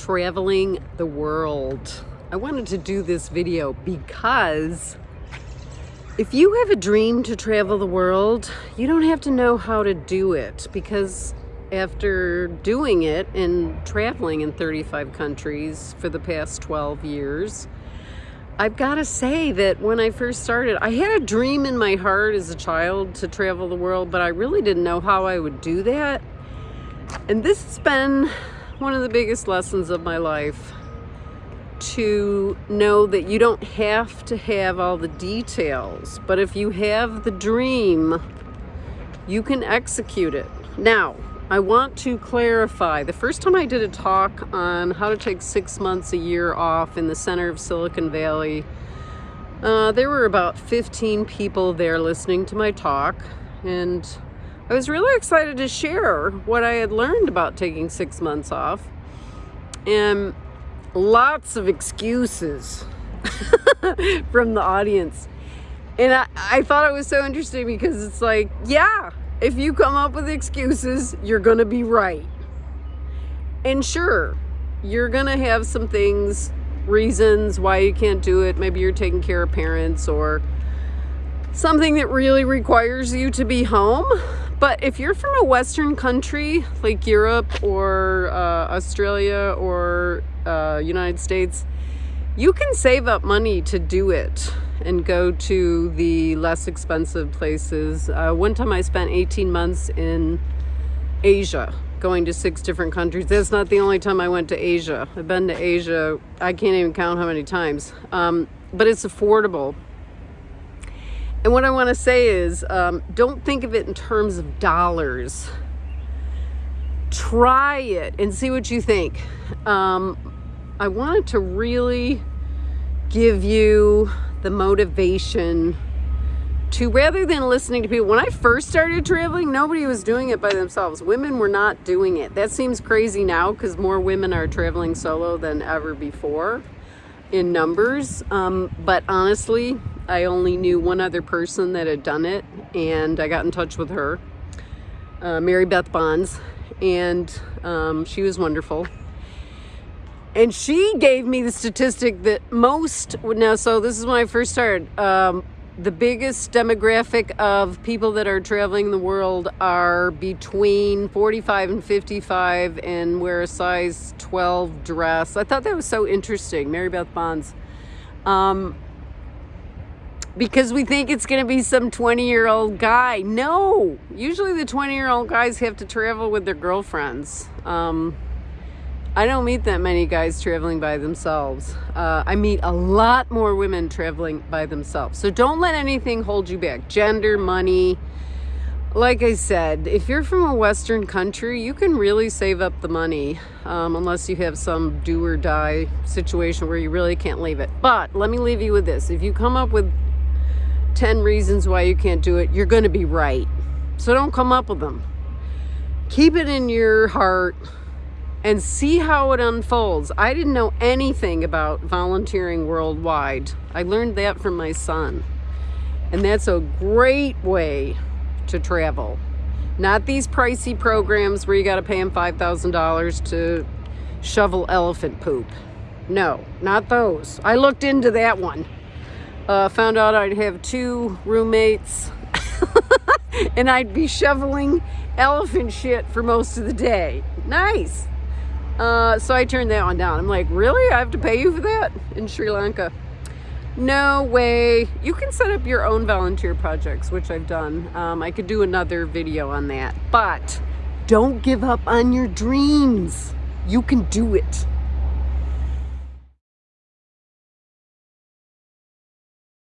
traveling the world. I wanted to do this video because if you have a dream to travel the world, you don't have to know how to do it because after doing it and traveling in 35 countries for the past 12 years, I've got to say that when I first started, I had a dream in my heart as a child to travel the world, but I really didn't know how I would do that. And this has been one of the biggest lessons of my life to know that you don't have to have all the details, but if you have the dream, you can execute it. Now, I want to clarify, the first time I did a talk on how to take six months a year off in the center of Silicon Valley, uh, there were about 15 people there listening to my talk, and I was really excited to share what I had learned about taking six months off. And lots of excuses from the audience. And I, I thought it was so interesting because it's like, yeah, if you come up with excuses, you're going to be right. And sure, you're going to have some things, reasons why you can't do it. Maybe you're taking care of parents or something that really requires you to be home. But if you're from a Western country like Europe or uh, Australia or uh, United States, you can save up money to do it and go to the less expensive places. Uh, one time I spent 18 months in Asia going to six different countries. That's not the only time I went to Asia. I've been to Asia, I can't even count how many times. Um, but it's affordable and what I want to say is, um, don't think of it in terms of dollars. Try it and see what you think. Um, I wanted to really give you the motivation to rather than listening to people. When I first started traveling, nobody was doing it by themselves. Women were not doing it. That seems crazy now because more women are traveling solo than ever before in numbers. Um, but honestly, I only knew one other person that had done it and I got in touch with her, uh, Mary Beth Bonds, and um, she was wonderful. And she gave me the statistic that most, now so this is when I first started, um, the biggest demographic of people that are traveling the world are between 45 and 55 and wear a size 12 dress. I thought that was so interesting, Mary Beth Bonds. Um, because we think it's going to be some 20 year old guy. No, usually the 20 year old guys have to travel with their girlfriends. Um, I don't meet that many guys traveling by themselves. Uh, I meet a lot more women traveling by themselves. So don't let anything hold you back. Gender, money. Like I said, if you're from a Western country, you can really save up the money um, unless you have some do or die situation where you really can't leave it. But let me leave you with this. If you come up with 10 reasons why you can't do it, you're going to be right. So don't come up with them. Keep it in your heart and see how it unfolds. I didn't know anything about volunteering worldwide. I learned that from my son. And that's a great way to travel. Not these pricey programs where you got to pay them $5,000 to shovel elephant poop. No, not those. I looked into that one. Uh, found out I'd have two roommates and I'd be shoveling elephant shit for most of the day. Nice. Uh, so I turned that one down. I'm like, really? I have to pay you for that in Sri Lanka? No way. You can set up your own volunteer projects, which I've done. Um, I could do another video on that. But don't give up on your dreams. You can do it.